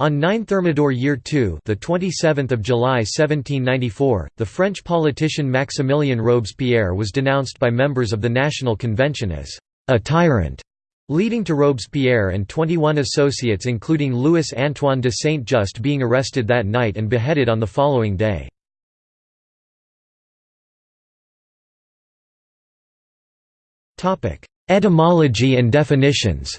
On 9 Thermidor year 2, the 27th of July 1794, the French politician Maximilien Robespierre was denounced by members of the National Convention as a tyrant, leading to Robespierre and 21 associates including Louis Antoine de Saint-Just being arrested that night and beheaded on the following day. Etymology and definitions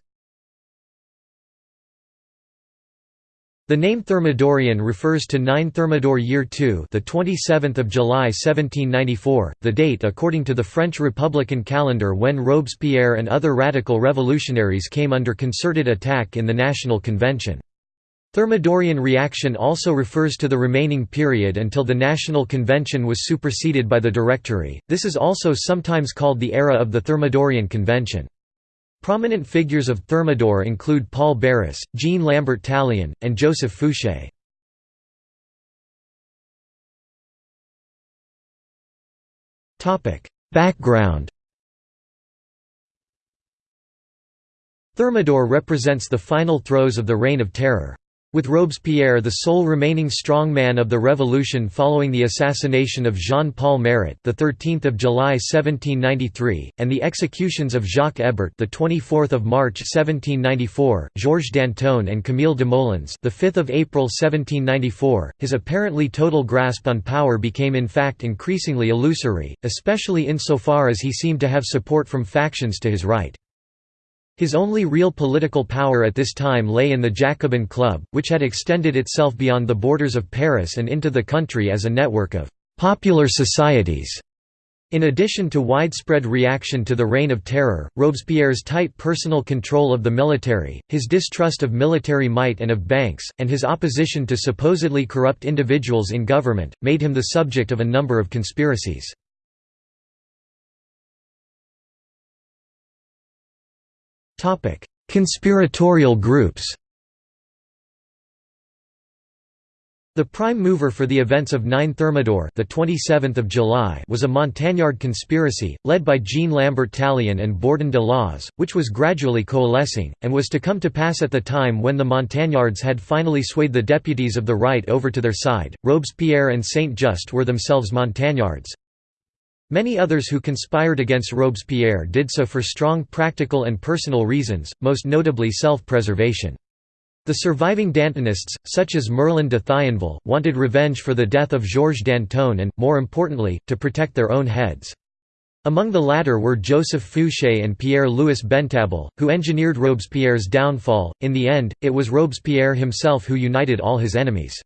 The name Thermidorian refers to 9 Thermidor year 2, the 27th of July 1794, the date according to the French Republican calendar when Robespierre and other radical revolutionaries came under concerted attack in the National Convention. Thermidorian reaction also refers to the remaining period until the National Convention was superseded by the Directory. This is also sometimes called the era of the Thermidorian Convention. Prominent figures of Thermidor include Paul Barras, Jean Lambert Tallien, and Joseph Fouché. Background Thermidor represents the final throes of the Reign of Terror. With Robespierre the sole remaining strongman of the revolution following the assassination of Jean-Paul Marat, the 13th of July 1793, and the executions of Jacques Hébert, the 24th of March 1794, Georges Danton and Camille Desmoulins, the 5th of April 1794, his apparently total grasp on power became in fact increasingly illusory, especially insofar as he seemed to have support from factions to his right. His only real political power at this time lay in the Jacobin Club, which had extended itself beyond the borders of Paris and into the country as a network of «popular societies». In addition to widespread reaction to the Reign of Terror, Robespierre's tight personal control of the military, his distrust of military might and of banks, and his opposition to supposedly corrupt individuals in government, made him the subject of a number of conspiracies. Conspiratorial groups The prime mover for the events of 9 Thermidor the 27th of July was a Montagnard conspiracy, led by Jean Lambert Tallien and Bourdon de l'Oise, which was gradually coalescing, and was to come to pass at the time when the Montagnards had finally swayed the deputies of the right over to their side. Robespierre and Saint-Just were themselves Montagnards, Many others who conspired against Robespierre did so for strong practical and personal reasons, most notably self-preservation. The surviving Dantonists, such as Merlin de Thionville, wanted revenge for the death of Georges Danton and, more importantly, to protect their own heads. Among the latter were Joseph Fouché and Pierre-Louis Bentabole, who engineered Robespierre's downfall. In the end, it was Robespierre himself who united all his enemies.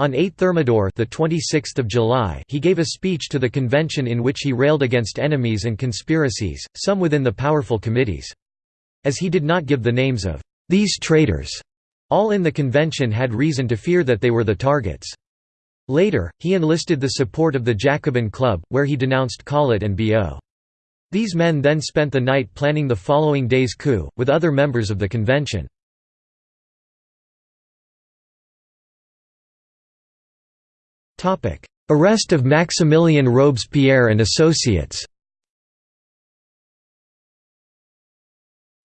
On 8 Thermidor the 26th of July he gave a speech to the convention in which he railed against enemies and conspiracies, some within the powerful committees. As he did not give the names of «these traitors», all in the convention had reason to fear that they were the targets. Later, he enlisted the support of the Jacobin Club, where he denounced Collot and Billaud. These men then spent the night planning the following day's coup, with other members of the convention. Arrest of Maximilien Robespierre and associates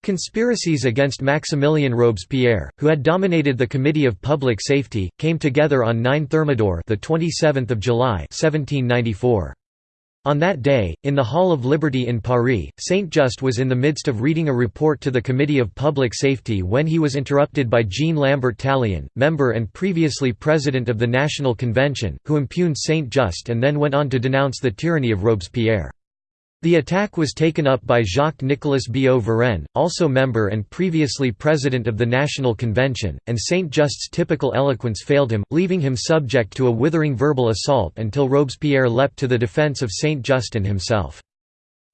Conspiracies against Maximilien Robespierre, who had dominated the Committee of Public Safety, came together on 9 Thermidor the 27th of July 1794. On that day, in the Hall of Liberty in Paris, Saint-Just was in the midst of reading a report to the Committee of Public Safety when he was interrupted by Jean Lambert Tallien, member and previously president of the National Convention, who impugned Saint-Just and then went on to denounce the tyranny of Robespierre. The attack was taken up by Jacques-Nicolas Billaud Varenne, also member and previously president of the National Convention, and Saint-Just's typical eloquence failed him, leaving him subject to a withering verbal assault until Robespierre leapt to the defense of Saint-Just himself.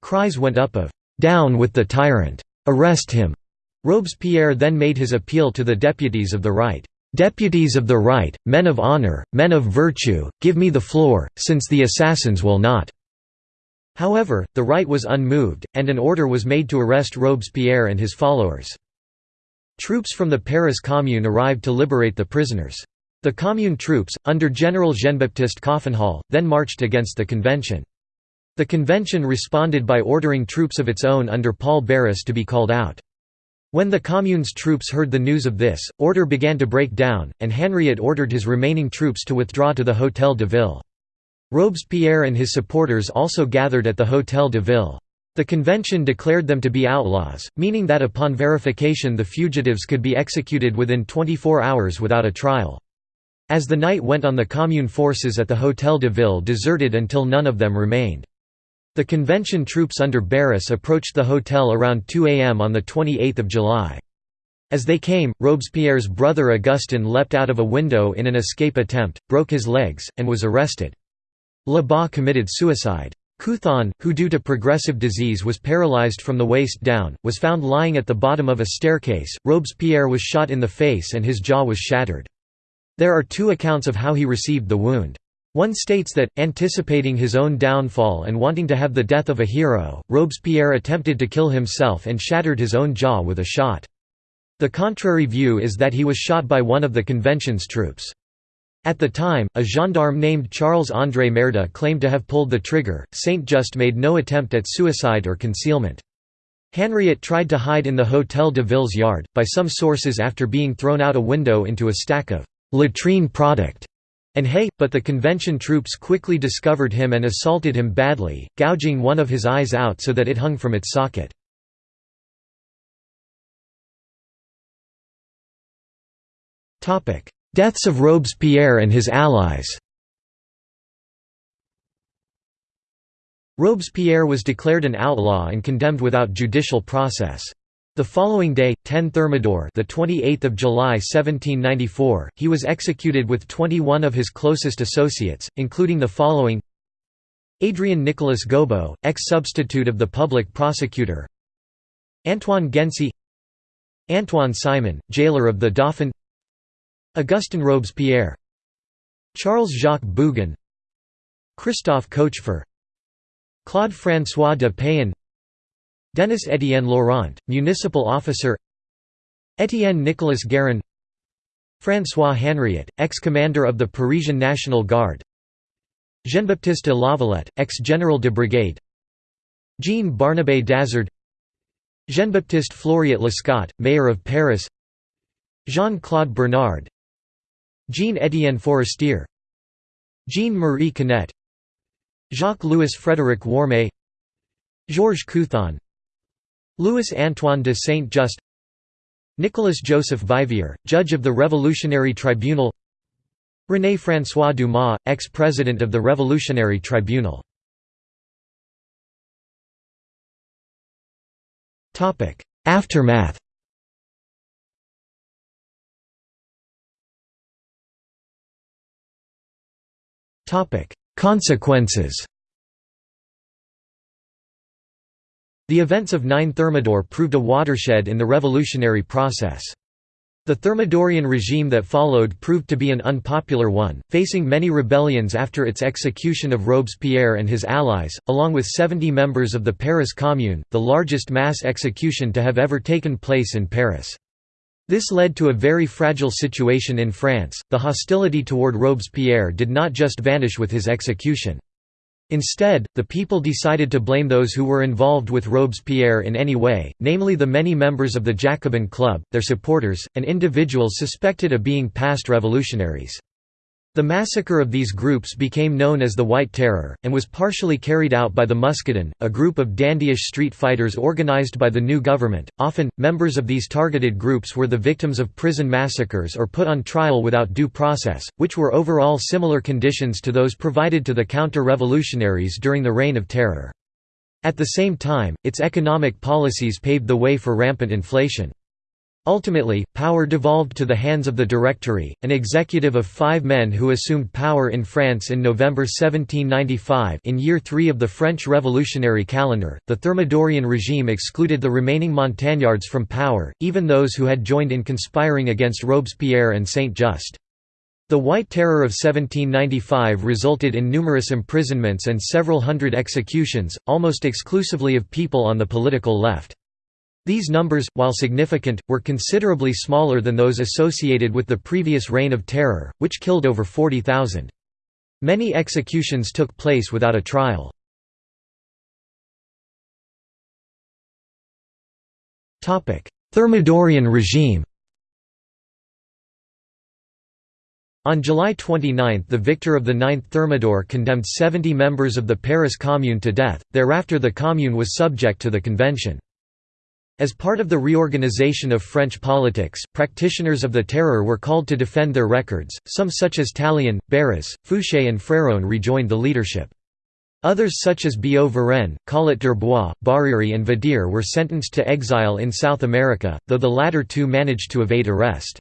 Cries went up of, "'Down with the tyrant! Arrest him!' Robespierre then made his appeal to the deputies of the right. "'Deputies of the right, men of honor, men of virtue, give me the floor, since the assassins will not.' However, the right was unmoved, and an order was made to arrest Robespierre and his followers. Troops from the Paris Commune arrived to liberate the prisoners. The Commune troops, under General Jean-Baptiste Coffinhal, then marched against the convention. The convention responded by ordering troops of its own under Paul Barras to be called out. When the Commune's troops heard the news of this, order began to break down, and Henriot ordered his remaining troops to withdraw to the Hôtel de Ville. Robespierre and his supporters also gathered at the Hôtel de Ville. The convention declared them to be outlaws, meaning that upon verification the fugitives could be executed within 24 hours without a trial. As the night went on the Commune forces at the Hôtel de Ville deserted until none of them remained. The convention troops under Barras approached the hotel around 2 am on 28 July. As they came, Robespierre's brother Augustin leapt out of a window in an escape attempt, broke his legs, and was arrested. Lebas committed suicide. Couthon, who due to progressive disease was paralyzed from the waist down, was found lying at the bottom of a staircase. Robespierre was shot in the face and his jaw was shattered. There are two accounts of how he received the wound. One states that, anticipating his own downfall and wanting to have the death of a hero, Robespierre attempted to kill himself and shattered his own jaw with a shot. The contrary view is that he was shot by one of the convention's troops. At the time, a gendarme named Charles-André Merda claimed to have pulled the trigger. Saint-Just made no attempt at suicide or concealment. Henriot tried to hide in the Hôtel de Ville's yard, by some sources after being thrown out a window into a stack of latrine product and hay, but the convention troops quickly discovered him and assaulted him badly, gouging one of his eyes out so that it hung from its socket. Deaths of Robespierre and his allies Robespierre was declared an outlaw and condemned without judicial process. The following day, 10 Thermidor, the 28th of July 1794, he was executed with 21 of his closest associates, including the following: Adrian Nicolas Gobeau, ex-substitute of the public prosecutor; Antoine Gency, Antoine Simon, jailer of the Dauphin; Augustin Robespierre, Charles Jacques Bougon, Christophe Cochefer, Claude François de Payan Denis Étienne Laurent, municipal officer Étienne Nicolas Guérin François Henriot, ex-commander of the Parisian National Guard Jean-Baptiste de Lavalette, ex-general de brigade Jean Barnabé d'Azard Jean-Baptiste Fleuriot Lescot, mayor of Paris Jean-Claude Bernard Jean-Étienne Forestier Jean-Marie Canet Jacques-Louis Frédéric Warmé Georges Couthon Louis-Antoine de Saint-Just Nicolas Joseph Vivier, judge of the Revolutionary Tribunal René François Dumas, ex-president of the Revolutionary Tribunal. Aftermath Consequences The events of 9 Thermidor proved a watershed in the revolutionary process. The Thermidorian regime that followed proved to be an unpopular one, facing many rebellions after its execution of Robespierre and his allies, along with 70 members of the Paris Commune, the largest mass execution to have ever taken place in Paris. This led to a very fragile situation in France. The hostility toward Robespierre did not just vanish with his execution. Instead, the people decided to blame those who were involved with Robespierre in any way, namely the many members of the Jacobin Club, their supporters, and individuals suspected of being past revolutionaries. The massacre of these groups became known as the White Terror, and was partially carried out by the Muscadins, a group of dandyish street fighters organized by the new government. Often, members of these targeted groups were the victims of prison massacres or put on trial without due process, which were overall similar conditions to those provided to the counter-revolutionaries during the Reign of Terror. At the same time, its economic policies paved the way for rampant inflation. Ultimately, power devolved to the hands of the Directory, an executive of five men who assumed power in France in November 1795 in year three of the French revolutionary calendar. The Thermidorian regime excluded the remaining Montagnards from power, even those who had joined in conspiring against Robespierre and Saint-Just. The White Terror of 1795 resulted in numerous imprisonments and several hundred executions, almost exclusively of people on the political left. These numbers, while significant, were considerably smaller than those associated with the previous Reign of Terror, which killed over 40,000. Many executions took place without a trial. Thermidorian regime On July 29 the victor of the Ninth Thermidor condemned 70 members of the Paris Commune to death, thereafter the Commune was subject to the convention. As part of the reorganization of French politics, practitioners of the Terror were called to defend their records, some such as Tallien, Barras, Fouché and Fréron rejoined the leadership. Others such as Billaud Varenne, Collot d'Herbois, Barère and Vadier were sentenced to exile in South America, though the latter two managed to evade arrest.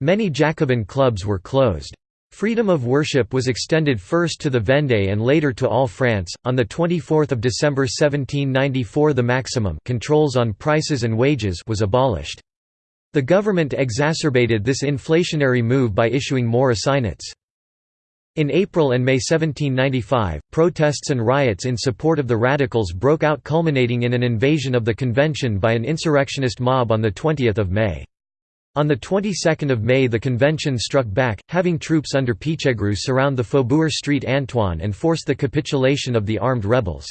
Many Jacobin clubs were closed. Freedom of worship was extended first to the Vendée and later to all France. On the 24th of December 1794, the maximum controls on prices and wages was abolished. The government exacerbated this inflationary move by issuing more assignats. In April and May 1795, protests and riots in support of the radicals broke out culminating in an invasion of the convention by an insurrectionist mob on 20 May. On the 22nd of May the convention struck back, having troops under Pichegru surround the Faubourg Street Antoine and force the capitulation of the armed rebels.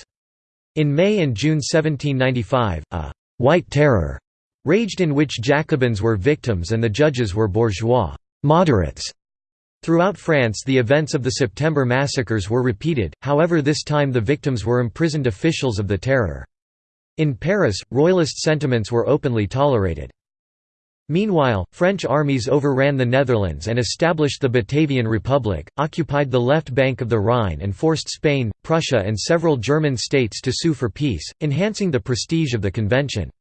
In May and June 1795, a «white terror» raged in which Jacobins were victims and the judges were bourgeois moderates. Throughout France the events of the September massacres were repeated, however this time the victims were imprisoned officials of the terror. In Paris, royalist sentiments were openly tolerated. Meanwhile, French armies overran the Netherlands and established the Batavian Republic, occupied the left bank of the Rhine and forced Spain, Prussia and several German states to sue for peace, enhancing the prestige of the convention.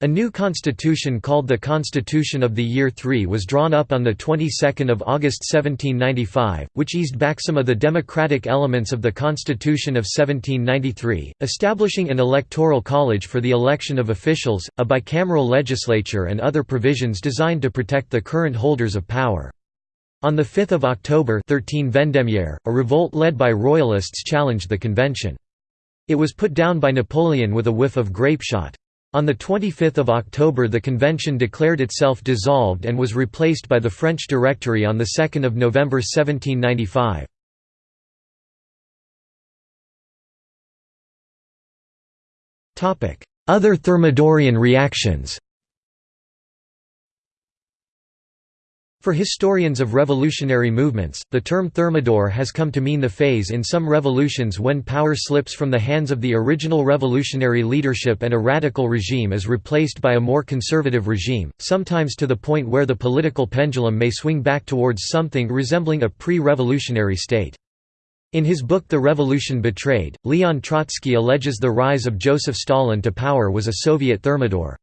A new constitution called the Constitution of the Year III was drawn up on the 22nd of August 1795, which eased back some of the democratic elements of the Constitution of 1793, establishing an electoral college for the election of officials, a bicameral legislature and other provisions designed to protect the current holders of power. On 5 October 13 Vendémiaire, a revolt led by royalists challenged the convention. It was put down by Napoleon with a whiff of grapeshot. On 25 October the convention declared itself dissolved and was replaced by the French Directory on 2 November 1795. Other Thermidorian reactions For historians of revolutionary movements, the term Thermidor has come to mean the phase in some revolutions when power slips from the hands of the original revolutionary leadership and a radical regime is replaced by a more conservative regime, sometimes to the point where the political pendulum may swing back towards something resembling a pre-revolutionary state. In his book The Revolution Betrayed, Leon Trotsky alleges the rise of Joseph Stalin to power was a Soviet Thermidor.